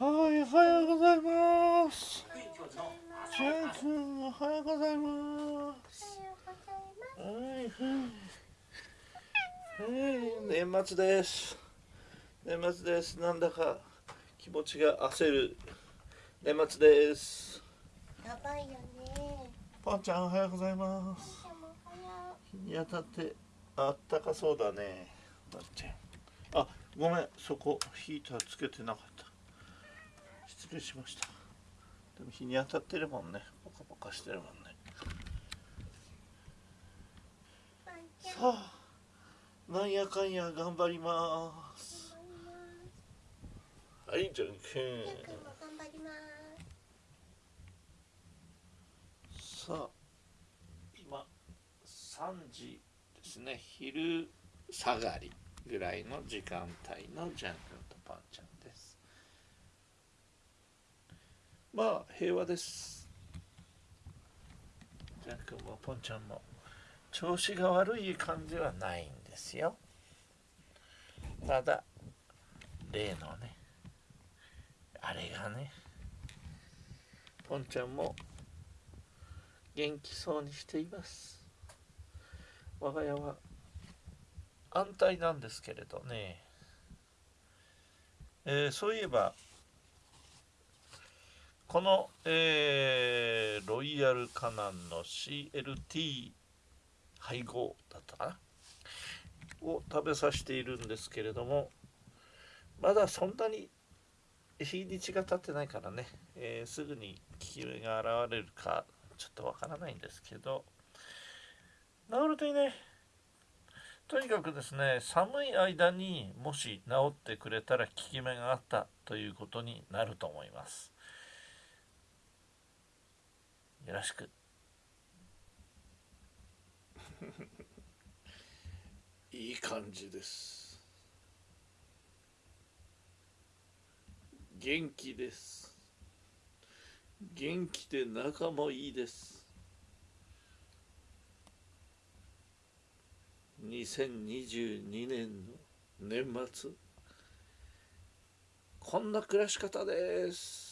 はい、おはようございます。ジェン君、おはようございます。はい、はい。はい、年末です。年末です。なんだか気持ちが焦る年末です。やばいよね。パンちゃん、おはようございます。日に当たってあったかそうだね。あ、ごめん、そこヒーターつけてなかった。失礼しました。でも日に当たってるもんね。ポカポカしてるもんね。さあ、なんやかんや頑張ります。はい、じゃんけジェン君も頑張ります。ん。さあ、今3時ですね。昼下がりぐらいの時間帯のジャン君とパンちゃんです。まあ、平和です。ジャン君もパンちゃんも調子が悪い感じはないんですよ。ただ、例のね、あれがね、ポンちゃんも元気そうにしています。我が家は安泰なんですけれどね、えーそういえば、この、えーロイヤルカナンの CLT 配合だったかな？を食べさせているんですけれどもまだそんなに日にちが経ってないからね、えーすぐに効き目が現れるかちょっとわからないんですけど。治るといいね。とにかくですね寒い間にもし治ってくれたら効き目があったということになると思います。よろしく。いい感じです。元気です。元気で仲もいいです。2022年の年末こんな暮らし方です。